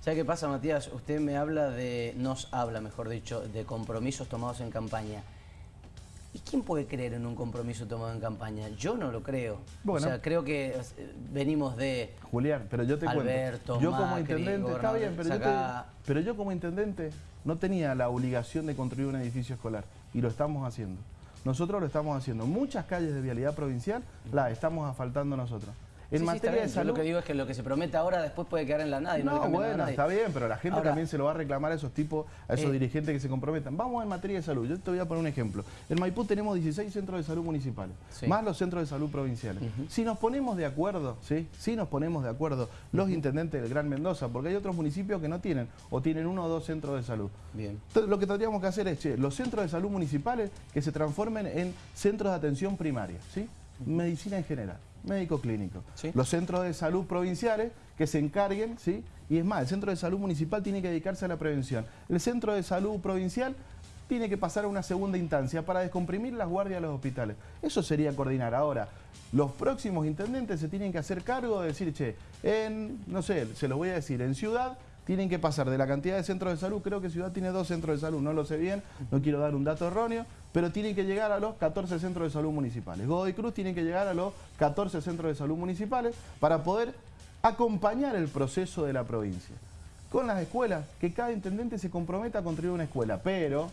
¿Sabe qué pasa, Matías? Usted me habla de, nos habla, mejor dicho, de compromisos tomados en campaña. ¿Y quién puede creer en un compromiso tomado en campaña? Yo no lo creo. Bueno. O sea, creo que eh, venimos de Julián, pero yo te Alberto, cuento. Yo como Macri, intendente, está bien, pero yo, te- pero yo como intendente no tenía la obligación de construir un edificio escolar y lo estamos haciendo. Nosotros lo estamos haciendo. Muchas calles de vialidad provincial las estamos asfaltando nosotros. En Sí, materia de Yo salud... lo que digo es que lo que se promete ahora después puede quedar en la nada y no, le No, nada bueno, nadie. está bien, pero la gente Ahora, también se lo va a reclamar a esos tipos, a esos Eh, dirigentes que se comprometan. Vamos en materia de salud. Yo te voy a poner un ejemplo. En Maipú tenemos 16 centros de salud municipales, Sí. más los centros de salud provinciales. Si nos ponemos de acuerdo, ¿sí? Si nos ponemos de acuerdo los intendentes del Gran Mendoza, porque hay otros municipios que no tienen, o tienen uno o dos centros de salud. Bien. Entonces, lo que tendríamos que hacer es, che, los centros de salud municipales que se transformen en centros de atención primaria, ¿sí? Medicina en general, médico clínico. Sí. Los centros de salud provinciales que se encarguen, ¿sí? Y es más, el centro de salud municipal tiene que dedicarse a la prevención. El centro de salud provincial tiene que pasar a una segunda instancia para descomprimir las guardias de los hospitales. Eso sería coordinar. Ahora, los próximos intendentes se tienen que hacer cargo de decir, che, en, no sé, se lo voy a decir, en Ciudad tienen que pasar de la cantidad de centros de salud, creo que Ciudad tiene dos centros de salud, no lo sé bien, no quiero dar un dato erróneo, pero tienen que llegar a los 14 centros de salud municipales. Godoy Cruz tiene que llegar a los 14 centros de salud municipales para poder acompañar el proceso de la provincia. Con las escuelas, que cada intendente se comprometa a construir una escuela, pero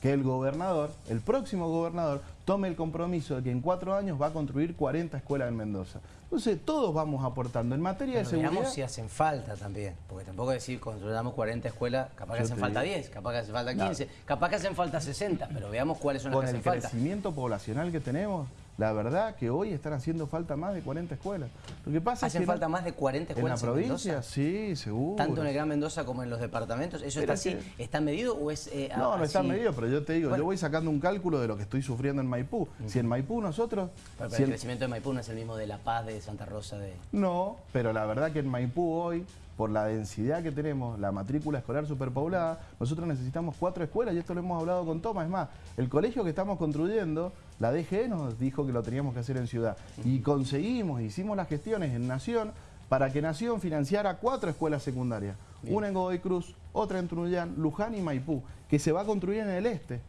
que el gobernador, el próximo gobernador, tome el compromiso de que en cuatro años va a construir 40 escuelas en Mendoza. Entonces, todos vamos aportando. En materia de Pero seguridad... veamos si hacen falta también, porque tampoco decir construyamos 40 escuelas, capaz que hacen falta digo. 10, capaz que hacen falta No. 15, capaz que hacen falta 60, pero veamos cuáles son las con que el hacen falta. crecimiento poblacional que tenemos, la verdad que hoy están haciendo falta más de 40 escuelas. Lo que pasa es ¿Hacen que no- falta más de 40 en la escuelas en, provincia, Mendoza? sí, seguro. Tanto en el Gran Mendoza como en los departamentos. ¿Eso Pero está así? que- ¿Está medido o es eh, No, no está medido, pero yo te digo, Bueno. yo voy sacando un cálculo de lo que estoy sufriendo en Maipú. Si en Maipú nosotros... Pero, pero si el en- crecimiento de Maipú no es el mismo de La Paz, de Santa Rosa, de... No, pero la verdad que en Maipú hoy, por la densidad que tenemos, la matrícula escolar superpoblada, nosotros necesitamos cuatro escuelas y esto lo hemos hablado con Tomás. Es más, el colegio que estamos construyendo, la DGE nos dijo que lo teníamos que hacer en ciudad. Y conseguimos, hicimos las gestiones en Nación para que Nación financiara cuatro escuelas secundarias. Bien. Una en Godoy Cruz, otra en Trunellán, Luján y Maipú, que se va a construir en el este.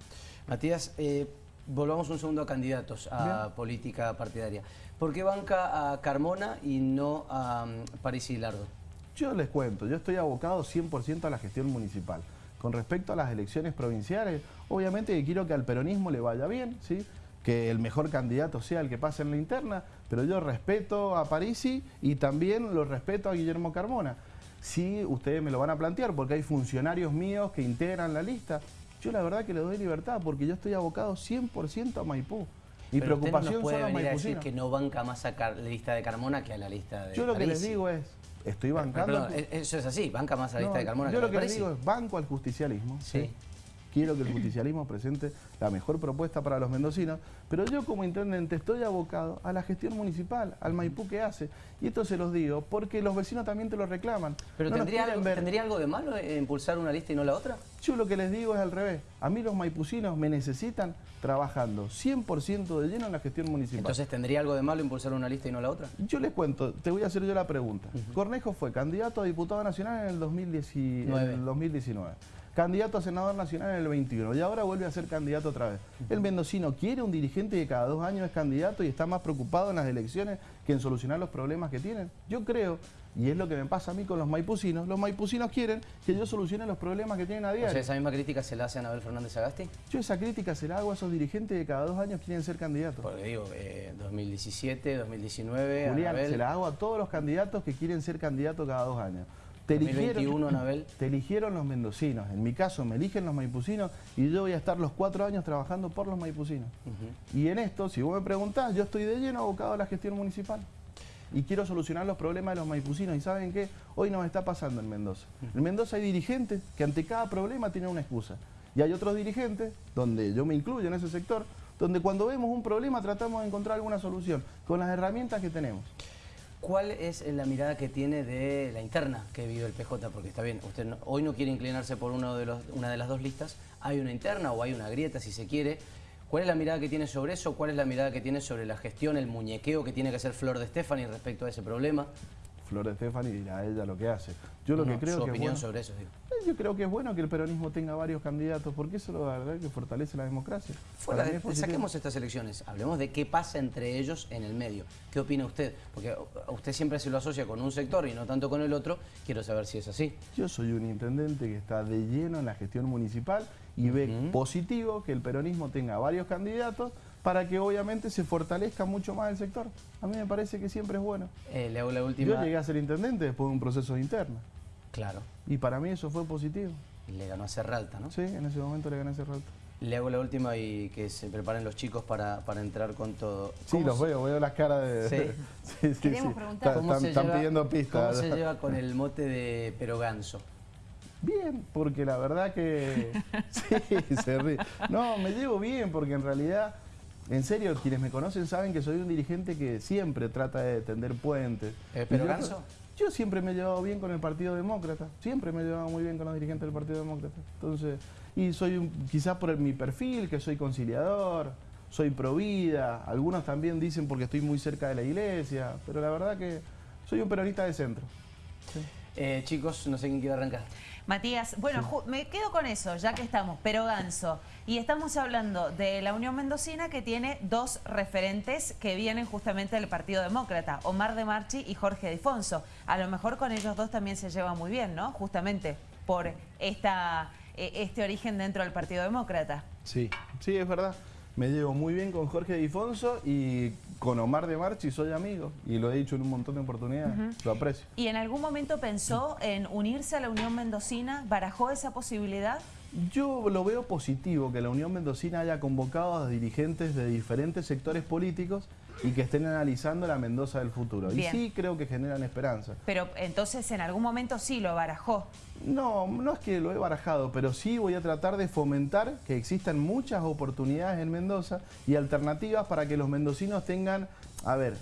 Matías, eh, volvamos un segundo a candidatos a política partidaria. ¿Por qué banca a Carmona y no a um, París y Lardo? Yo les cuento, yo estoy abocado 100% a la gestión municipal. Con respecto a las elecciones provinciales, obviamente que quiero que al peronismo le vaya bien, ¿sí? que el mejor candidato sea el que pase en la interna, pero yo respeto a Parisi y también lo respeto a Guillermo Carmona. Sí, ustedes me lo van a plantear porque hay funcionarios míos que integran la lista. Yo la verdad que le doy libertad porque yo estoy abocado 100% a Maipú. Mi Pero usted no preocupación nos puede venir a decir que no banca más a la lista de Carmona que a la lista de Yo lo que les digo es, estoy bancando... Eso es así, banca más a la lista No, de Carmona yo que lo que Parisi. digo es banco al justicialismo. Sí. ¿sí? Quiero que el justicialismo presente la mejor propuesta para los mendocinos, pero yo como intendente estoy abocado a la gestión municipal, al Maipú que hace. Y esto se los digo porque los vecinos también te lo reclaman. ¿Pero No tendría, algo, ver. ¿tendría algo de malo en impulsar una lista y no la otra? Yo lo que les digo es al revés. A mí los maipucinos me necesitan trabajando 100% de lleno en la gestión municipal. Entonces, ¿tendría algo de malo impulsar una lista y no la otra? Yo les cuento, te voy a hacer yo la pregunta. Cornejo fue candidato a diputado nacional en el, 2010 en Nueve. el 2019, candidato a senador nacional en el 21 y ahora vuelve a ser candidato otra vez. El mendocino quiere un dirigente que cada dos años es candidato y está más preocupado en las elecciones que en solucionar los problemas que tienen. Yo creo, y es lo que me pasa a mí con los maipucinos, los maipucinos quieren que yo solucione los problemas que tienen a O diario. sea, esa misma crítica se la hace a Anabel Fernández Agasti. Yo esa crítica se la hago a esos dirigentes que cada dos años quieren ser candidatos. Porque digo, eh, 2017, 2019, Julián, Anabel, se la hago a todos los candidatos que quieren ser candidatos cada dos años. Te 2021, Anabel. te eligieron los mendocinos. En mi caso, me eligen los maipucinos y yo voy a estar los cuatro años trabajando por los maipucinos. Y en esto, si vos me preguntás, yo estoy de lleno abocado a la gestión municipal. Y quiero solucionar los problemas de los maipucinos. ¿Y saben qué? Hoy nos está pasando en Mendoza. En Mendoza hay dirigentes que ante cada problema tienen una excusa. Y hay otros dirigentes, donde yo me incluyo en ese sector, donde cuando vemos un problema tratamos de encontrar alguna solución con las herramientas que tenemos. ¿Cuál es la mirada que tiene de la interna que vive el PJ? Porque está bien, usted hoy no quiere inclinarse por una de las dos listas, hay una interna o hay una grieta si se quiere. ¿Cuál es la mirada que tiene sobre eso? ¿Cuál es la mirada que tiene sobre la gestión, el muñequeo que tiene que hacer Flor de Stefani respecto a ese problema? Flor de Estefani dirá ella lo que hace. Yo lo que creo su que opinión es bueno, sobre eso, digo. eh, yo creo que es bueno que el peronismo tenga varios candidatos, porque eso la verdad que fortalece la democracia. Fuera de- es saquemos estas elecciones, hablemos de qué pasa entre ellos en el medio. ¿Qué opina usted? Porque usted siempre se lo asocia con un sector y no tanto con el otro. Quiero saber si es así. Yo soy un intendente que está de lleno en la gestión municipal y ve positivo que el peronismo tenga varios candidatos para que obviamente se fortalezca mucho más el sector. A mí me parece que siempre es bueno. Eh, le hago la última. Yo llegué a ser intendente después de un proceso interno Claro. y para mí eso fue positivo. Y le ganó a Serralta, ¿no? Sí, en ese momento le gané ese rato. Le hago la última y que se preparen los chicos para, para entrar con todo. Sí, ¿Cómo los se- veo, veo las caras de... Sí. sí, sí, Queremos sí. preguntar. ¿Cómo Están, se están lleva- pidiendo pistas. ¿Cómo se lleva con el mote de peroganso? Bien, porque la verdad que... sí, se ríe. No, me llevo bien porque en realidad, en serio, quienes me conocen saben que soy un dirigente que siempre trata de tender puentes. Eh, ¿pero yo- Ganso? Yo siempre me he llevado bien con el Partido Demócrata, siempre me he llevado muy bien con los dirigentes del Partido Demócrata. Entonces, y soy un- quizás por mi perfil, que soy conciliador, soy pro vida, algunos también dicen porque estoy muy cerca de la iglesia, pero la verdad que soy un peronista de centro. Eh, chicos, no sé quién quiere arrancar. Matías, bueno, me quedo con eso, ya que estamos, pero Ganso. Y estamos hablando de la Unión Mendocina que tiene dos referentes que vienen justamente del Partido Demócrata, Omar de Marchi y Jorge Difonso. A lo mejor con ellos dos también se lleva muy bien, ¿no? Justamente por esta, eh, este origen dentro del Partido Demócrata. Sí, sí, es verdad. Me llevo muy bien con Jorge Difonso y con Omar de Marchi soy amigo. Y lo he dicho en un montón de oportunidades. Lo aprecio. ¿Y en algún momento pensó en unirse a la Unión Mendocina? ¿Barajó esa posibilidad? Yo lo veo positivo que la Unión Mendocina haya convocado a dirigentes de diferentes sectores políticos y que estén analizando la Mendoza del futuro. Bien. Y sí creo que generan esperanza. Pero entonces en algún momento sí lo barajó. No, no es que lo he barajado, pero sí voy a tratar de fomentar que existan muchas oportunidades en Mendoza y alternativas para que los mendocinos tengan, a ver,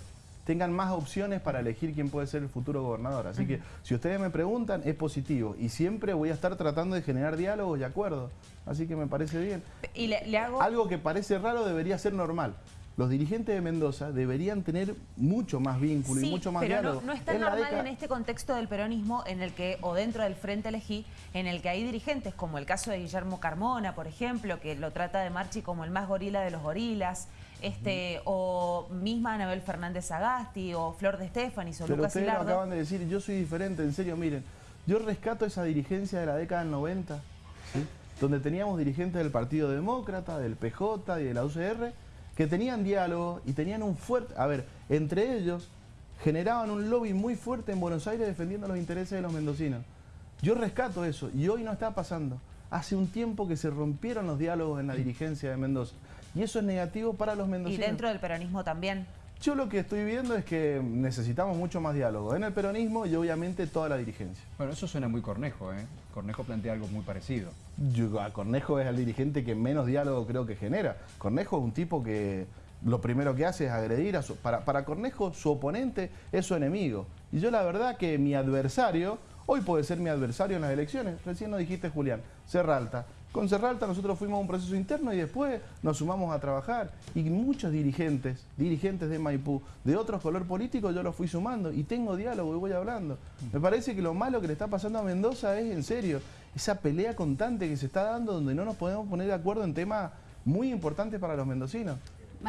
tengan más opciones para elegir quién puede ser el futuro gobernador. Así que si ustedes me preguntan, es positivo y siempre voy a estar tratando de generar diálogos y acuerdos. Así que me parece bien. Y le, le hago... Algo que parece raro debería ser normal. Los dirigentes de Mendoza deberían tener mucho más vínculo y mucho más pero diálogo. no, no es tan En la normal década- en este contexto del peronismo en el que, o dentro del Frente Elegí, en el que hay dirigentes como el caso de Guillermo Carmona, por ejemplo, que lo trata de Marchi como el más gorila de los gorilas, este, o misma Anabel Fernández Agasti, o Flor de Estefanis, o Pero Lucas ustedes lo acaban de decir, yo soy diferente, en serio, miren, yo rescato esa dirigencia de la década del 90, ¿sí? donde teníamos dirigentes del Partido Demócrata, del PJ y de la UCR, que tenían diálogo y tenían un fuerte, a ver, entre ellos generaban un lobby muy fuerte en Buenos Aires defendiendo los intereses de los mendocinos. Yo rescato eso y hoy no está pasando. Hace un tiempo que se rompieron los diálogos en la dirigencia de Mendoza y eso es negativo para los Y mendocinos. dentro del peronismo también. Yo lo que estoy viendo es que necesitamos mucho más diálogo en el peronismo y obviamente toda la dirigencia. Bueno, eso suena muy Cornejo, ¿eh? Cornejo plantea algo muy parecido. Yo- a Cornejo es el dirigente que menos diálogo creo que genera. Cornejo es un tipo que lo primero que hace es agredir a su... Para, para Cornejo su oponente es su enemigo. Y yo la verdad que mi adversario, hoy puede ser mi adversario en las elecciones. Recién lo dijiste Julián, Serralta. Con Serralta nosotros fuimos a un proceso interno y después nos sumamos a trabajar. Y muchos dirigentes, dirigentes de Maipú, de otros color político, yo los fui sumando y tengo diálogo y voy hablando. Me parece que lo malo que le está pasando a Mendoza es, en serio, esa pelea constante que se está dando donde no nos podemos poner de acuerdo en temas muy importantes para los mendocinos.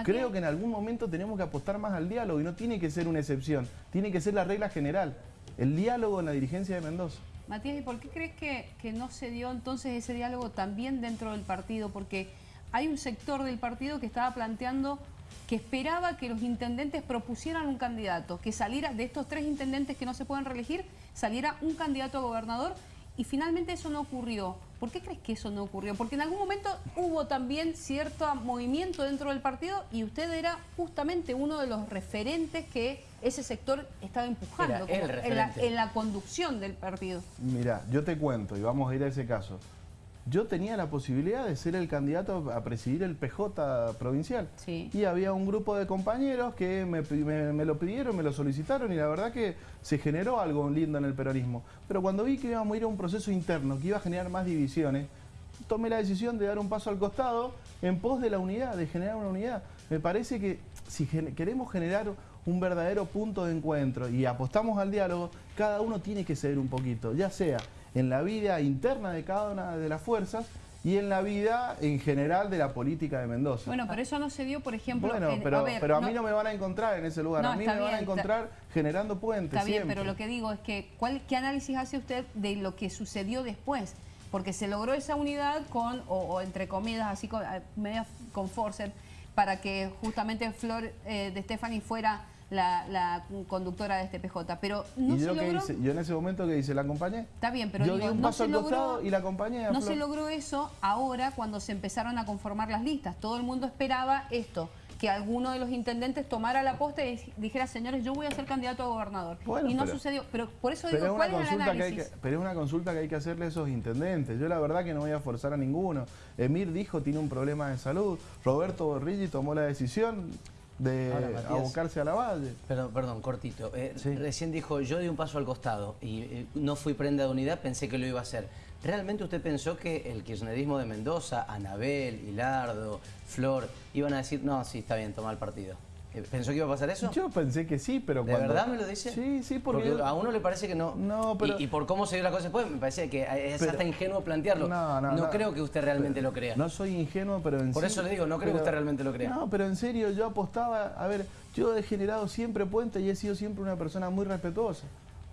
Creo que en algún momento tenemos que apostar más al diálogo y no tiene que ser una excepción, tiene que ser la regla general. El diálogo en la dirigencia de Mendoza. Matías, ¿y por qué crees que, que no se dio entonces ese diálogo también dentro del partido? Porque hay un sector del partido que estaba planteando que esperaba que los intendentes propusieran un candidato, que saliera de estos tres intendentes que no se pueden reelegir, saliera un candidato a gobernador y finalmente eso no ocurrió. ¿Por qué crees que eso no ocurrió? Porque en algún momento hubo también cierto movimiento dentro del partido y usted era justamente uno de los referentes que ese sector estaba empujando como en, la, en la conducción del partido. Mira, yo te cuento y vamos a ir a ese caso. Yo tenía la posibilidad de ser el candidato a presidir el PJ provincial. Sí. Y había un grupo de compañeros que me, pi- me- me lo pidieron, me lo solicitaron y la verdad que se generó algo lindo en el peronismo. Pero cuando vi que íbamos a ir a un proceso interno que iba a generar más divisiones, tomé la decisión de dar un paso al costado en pos de la unidad, de generar una unidad. Me parece que si queremos generar un verdadero punto de encuentro y apostamos al diálogo, cada uno tiene que ceder un poquito, ya sea en la vida interna de cada una de las fuerzas y en la vida en general de la política de Mendoza. Bueno, pero eso no se dio, por ejemplo... Bueno, en- pero, a ver, pero a no- mí no me van a encontrar en ese lugar, No, a mí me van a está- encontrar generando puentes Está bien, siempre. pero lo que digo es que ¿cuál, ¿qué análisis hace usted de lo que sucedió después? Porque se logró esa unidad con, o, o entre comillas, así con, eh, media con forceps, para que justamente Flor eh, de Stephanie fuera la, la conductora de este PJ. Pero no y se yo, logró... hice, yo en ese momento que hice, la acompañé. Está bien, pero yo digo, di un no paso se al logró- costado y la acompañé a No Flor. se logró eso ahora cuando se empezaron a conformar las listas. Todo el mundo esperaba esto, que alguno de los intendentes tomara la posta y dijera, señores, yo voy a ser candidato a gobernador. Bueno, y no pero- sucedió. Pero por eso Pero digo, es, ¿cuál una es el consulta que hay análisis? que, pero es una consulta que hay que hacerle a esos intendentes. Yo la verdad que no voy a forzar a ninguno. Emir dijo tiene un problema de salud. Roberto Borrilli tomó la decisión de Ahora, abocarse a la valle. Perdón, perdón, cortito. Eh, Sí. Recién dijo, yo di un paso al costado y eh, no fui prenda de unidad, pensé que lo iba a hacer. ¿Realmente usted pensó que el kirchnerismo de Mendoza, Anabel, Hilardo, Flor, iban a decir, no, sí, está bien, toma el partido? Eh, ¿Pensó que iba a pasar eso? Yo pensé que sí, pero ¿De cuando... verdad me lo dice? Sí, sí, porque... yo- a uno le parece que no. No, pero- Y, y por cómo se dio la cosa después, me parece que es Pero- hasta ingenuo plantearlo. No, no, no. creo que usted realmente lo crea. No soy ingenuo, pero en Por eso le digo, no creo que usted realmente lo crea. No, pero en serio, yo apostaba... A ver, yo he generado siempre puentes y he sido siempre una persona muy respetuosa.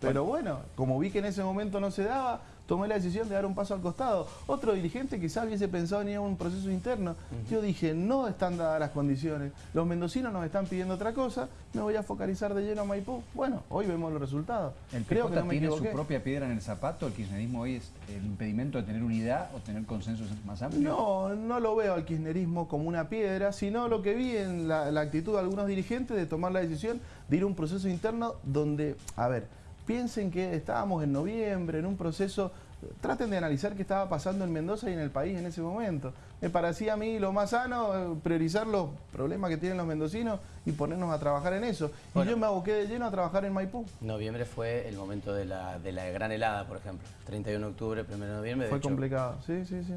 Pero bueno, como vi que en ese momento no se daba, tomé la decisión de dar un paso al costado. Otro dirigente quizás hubiese pensado en ir a un proceso interno. Yo dije, no están dadas las condiciones. Los mendocinos nos están pidiendo otra cosa, me voy a focalizar de lleno a Maipú. Bueno, hoy vemos los resultados. El Creo que no me tiene su propia piedra en el zapato, el kirchnerismo hoy es el impedimento de tener unidad o tener consensos más amplios. No, no lo veo al kirchnerismo como una piedra, sino lo que vi en la, la actitud de algunos dirigentes de tomar la decisión de ir a un proceso interno donde, a ver, piensen que estábamos en noviembre, en un proceso, traten de analizar qué estaba pasando en Mendoza y en el país en ese momento. Me parecía a mí lo más sano eh, priorizar los problemas que tienen los mendocinos y ponernos a trabajar en eso. Bueno. Y yo me aboqué de lleno a trabajar en Maipú. Noviembre fue el momento de la, de la gran helada, por ejemplo. 31 de octubre, 1 de noviembre. de Fue hecho- complicado, sí, sí, sí.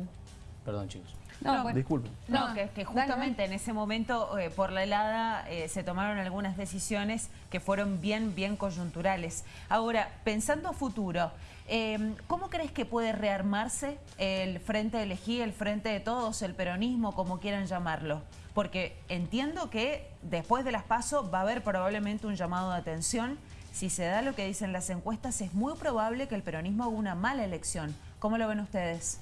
Perdón, chicos. No, bueno. Disculpen. No, No, que, que justamente en ese momento, eh, por la helada, eh, se tomaron algunas decisiones que fueron bien, bien coyunturales. Ahora, pensando a futuro, eh, ¿cómo crees que puede rearmarse el Frente de Elegí, el Frente de Todos, el peronismo, como quieran llamarlo? Porque entiendo que después de las PASO va a haber probablemente un llamado de atención. Si se da lo que dicen las encuestas, es muy probable que el peronismo haga una mala elección. ¿Cómo lo ven ustedes?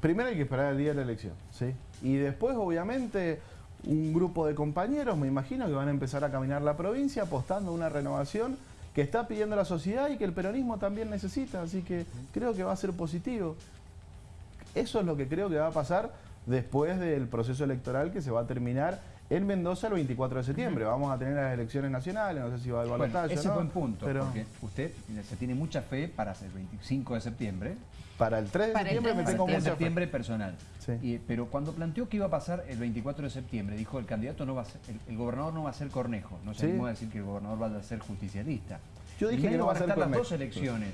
Primero hay que esperar el día de la elección, ¿sí? Y después, obviamente, un grupo de compañeros, me imagino, que van a empezar a caminar la provincia apostando a una renovación que está pidiendo la sociedad y que el peronismo también necesita, así que creo que va a ser positivo. Eso es lo que creo que va a pasar después del proceso electoral que se va a terminar en Mendoza el 24 de septiembre. Vamos a tener las elecciones nacionales, no sé si va a haber Bueno, balotaje o ese no, buen punto, pero porque usted se tiene mucha fe para el 25 de septiembre, para el 3 de Para el septiembre 3 me tengo fe. septiembre personal. Sí. Y- pero cuando planteó que iba a pasar el 24 de septiembre, dijo el candidato no va a ser, el, el gobernador no va a ser Cornejo, no se Sí. a decir que el gobernador va a ser justicialista. Yo dije que no va a estar las dos elecciones.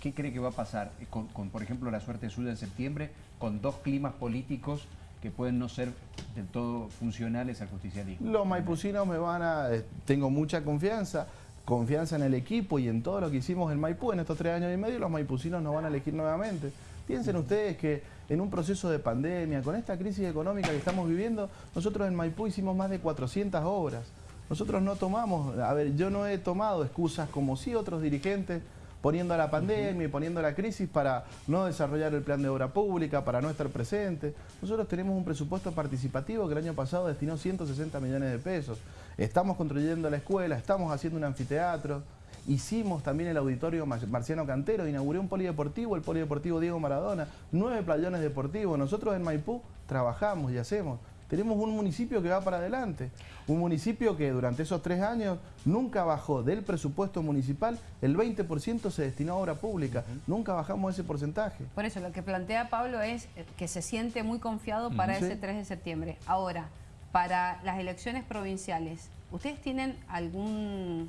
¿Qué cree que va a pasar eh, con, con, por ejemplo, la suerte suya en septiembre, con dos climas políticos que pueden no ser del todo funcionales al justicialismo? Los maipucinos me van a... eh, Tengo mucha confianza, confianza en el equipo y en todo lo que hicimos en Maipú en estos tres años y medio, los maipucinos nos van a elegir nuevamente. Piensen ustedes que en un proceso de pandemia, con esta crisis económica que estamos viviendo, nosotros en Maipú hicimos más de 400 obras. Nosotros no tomamos, a ver, yo no he tomado excusas como sí otros dirigentes poniendo a la pandemia y poniendo a la crisis para no desarrollar el plan de obra pública, para no estar presente. Nosotros tenemos un presupuesto participativo que el año pasado destinó 160 millones de pesos. Estamos construyendo la escuela, estamos haciendo un anfiteatro, hicimos también el auditorio Mar- Marciano Cantero, inauguré un polideportivo, el polideportivo Diego Maradona, nueve playones deportivos. Nosotros en Maipú trabajamos y hacemos. Tenemos un municipio que va para adelante, un municipio que durante esos tres años nunca bajó del presupuesto municipal, el 20% se destinó a obra pública, nunca bajamos ese porcentaje. Por eso lo que plantea Pablo es eh, que se siente muy confiado para ese 3 de septiembre. Ahora, para las elecciones provinciales, ¿ustedes tienen algún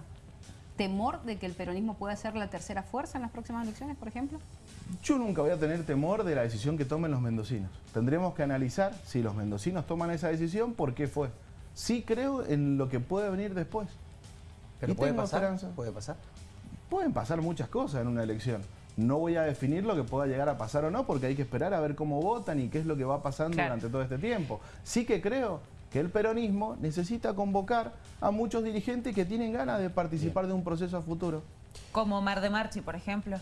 temor de que el peronismo pueda ser la tercera fuerza en las próximas elecciones, por ejemplo? Yo nunca voy a tener temor de la decisión que tomen los mendocinos. Tendremos que analizar si los mendocinos toman esa decisión, por qué fue. Sí creo en lo que puede venir después. Pero Y puede tengo pasar, esperanza. puede pasar. Pueden pasar muchas cosas en una elección. No voy a definir lo que pueda llegar a pasar o no, porque hay que esperar a ver cómo votan y qué es lo que va pasando Claro. durante todo este tiempo. Sí que creo que el peronismo necesita convocar a muchos dirigentes que tienen ganas de participar de un proceso a futuro. Como Mar de Marchi, por ejemplo.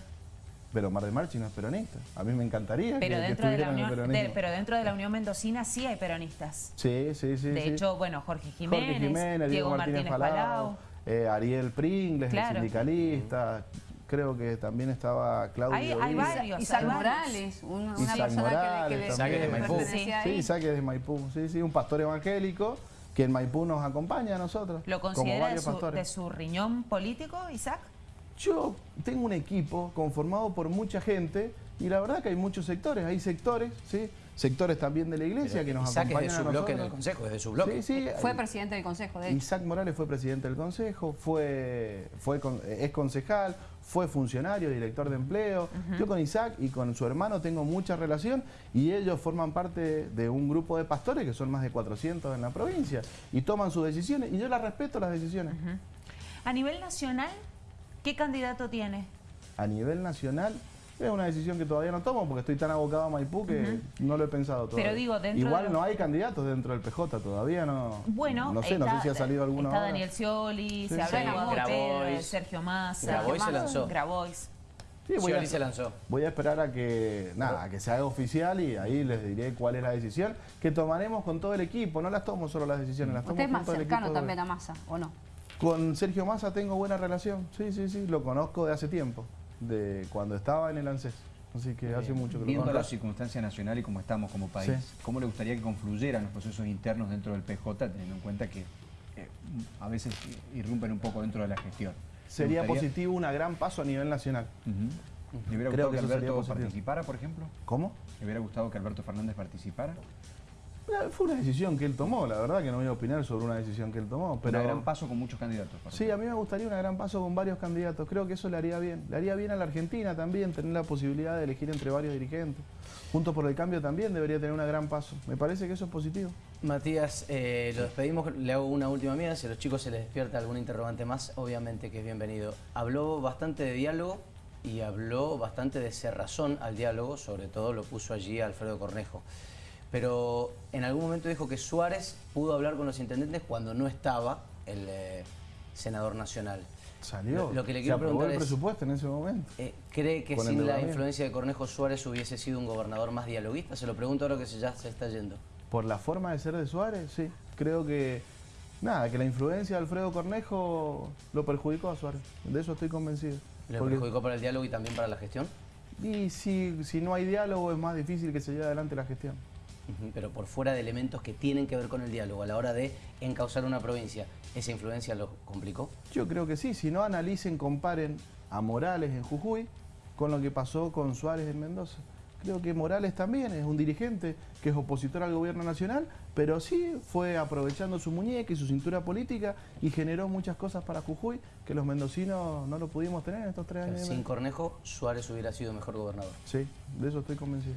Pero Mar de Marchi no es peronista. A mí me encantaría Pero que, que dentro, de la Unión, de- pero dentro de la Unión Mendocina sí hay peronistas. Sí, sí, sí. de sí. hecho, bueno, Jorge Jiménez, Jorge Jiménez, Diego Martínez, Martínez Palau, Palau. eh, Ariel Pringles, Claro. el sindicalista. Creo que también estaba Claudio. Hay- hay varios. Isaac. Morales, una, una Isaac persona Morales que, que también. que de Maipú. Sí. Isaac es de Maipú. Sí, sí, un pastor evangélico que en Maipú nos acompaña a nosotros. ¿Lo como considera de varios su, de su riñón político, Isaac? Yo tengo un equipo conformado por mucha gente y la verdad que hay muchos sectores. Hay sectores, ¿sí? Sectores también de la iglesia Pero que nos Isaac es de acompañan su a bloque en el Consejo, es de su bloque. Sí, sí, Fue hay- presidente del Consejo, de hecho. Isaac Morales fue presidente del consejo, fue, fue con- es concejal, fue funcionario, director de empleo. Yo con Isaac y con su hermano tengo mucha relación y ellos forman parte de un grupo de pastores que son más de 400 en la provincia y toman sus decisiones y yo las respeto las decisiones. A nivel nacional, ¿qué candidato tiene? A nivel nacional es una decisión que todavía no tomo porque estoy tan abocado a Maipú que no lo he pensado todavía. Pero digo, dentro Igual de los- no hay candidatos dentro del PJ todavía, no. Bueno, no sé, no está- sé si ha salido alguno Está ahora. Daniel Scioli, Sí, se sí. habla de. Sergio Massa. Grabois se lanzó. Grabois. Sí, voy a- Scioli se lanzó. Voy a esperar a que nada, a que se haga oficial y ahí les diré cuál es la decisión que tomaremos con todo el equipo. No las tomo solo las decisiones, las tomo Usted es más cercano también a Massa, ¿o no? Con Sergio Massa tengo buena relación. Sí, sí, sí, lo conozco de hace tiempo, de cuando estaba en el ANSES. Así que hace mucho que lo Viendo la circunstancia nacional y cómo estamos como país, Sí. ¿cómo le gustaría que confluyeran los procesos internos dentro del PJ, teniendo en cuenta que eh, a veces irrumpen un poco dentro de la gestión? ¿Le Sería positivo un gran paso a nivel nacional. ¿Le hubiera Creo gustado que que, Alberto participara, por ejemplo? ¿Cómo? ¿Le hubiera gustado que Alberto Fernández participara? Eh, Fue una decisión que él tomó, la verdad que no voy a opinar sobre una decisión que él tomó. Pero Un gran paso con muchos candidatos. Sí, a mí me gustaría un gran paso con varios candidatos. Creo que eso le haría bien. Le haría bien a la Argentina también tener la posibilidad de elegir entre varios dirigentes. Juntos por el Cambio también debería tener un gran paso. Me parece que eso es positivo. Matías, eh, lo despedimos, le hago una última mía, si a los chicos se les despierta algún interrogante más, obviamente que es bienvenido. Habló bastante de diálogo y habló bastante de cerrazón al diálogo, sobre todo lo puso allí Alfredo Cornejo. Pero en algún momento dijo que Suárez pudo hablar con los intendentes cuando no estaba el eh, senador nacional. Salió. Lo, lo que le quiero preguntar el es, presupuesto en ese momento. eh, ¿cree que sin la influencia de Cornejo Suárez hubiese sido un gobernador más dialoguista? Se lo pregunto ahora que ya se está yendo. Por la forma de ser de Suárez, sí. Creo que, nada, que la influencia de Alfredo Cornejo lo perjudicó a Suárez. De eso estoy convencido. ¿Le Porque- perjudicó para el diálogo y también para la gestión? y si, si no hay diálogo es más difícil que se lleve adelante la gestión. Pero por fuera de elementos que tienen que ver con el diálogo a la hora de encauzar una provincia, ¿esa influencia lo complicó? Yo creo que sí, si no analicen, comparen a Morales en Jujuy con lo que pasó con Suárez en Mendoza. Creo que Morales también es un dirigente que es opositor al gobierno nacional, pero sí fue aprovechando su muñeca y su cintura política y generó muchas cosas para Jujuy que los mendocinos no lo pudimos tener en estos tres años. Sin. Cornejo, Suárez hubiera sido mejor gobernador. Sí, de eso estoy convencido.